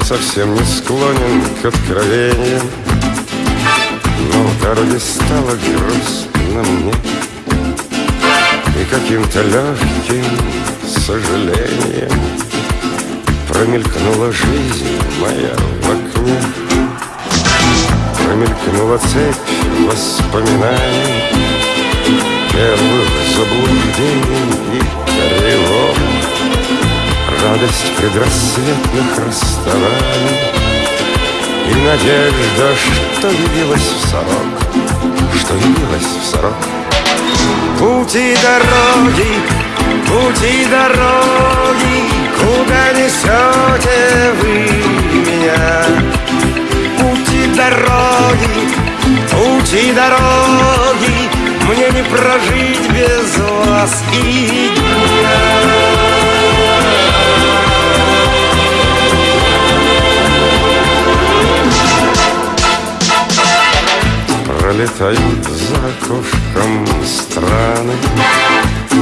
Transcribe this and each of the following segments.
совсем не склонен к откровениям Но в дороге стало грустно мне И каким-то легким сожалением Промелькнула жизнь моя в окне Промелькнула цепь воспоминаний Первых заблуждений и тревог Радость предрассветных расставаний И надежда, что явилась в сорок Что явилась в сорок. Пути дороги, пути дороги Куда несете Пролетают за окошком страны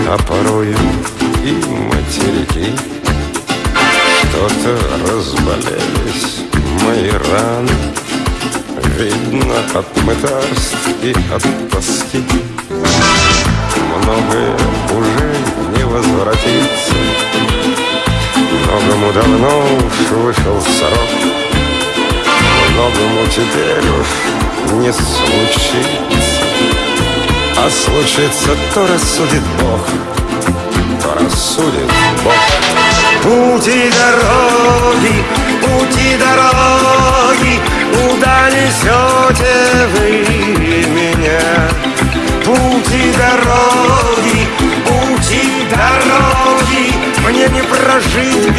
А порою и материки. Что-то разболелись мои раны. Видно от мытарств и от тоски. Многое уже не возвратится. Многому давно уж вышел срок. Многому теперь уж не случится. А случится, то рассудит Бог. То рассудит Бог. Пути дороги, пути дороги Куда несете вы меня? Пути дороги, пути дороги Мне не прожить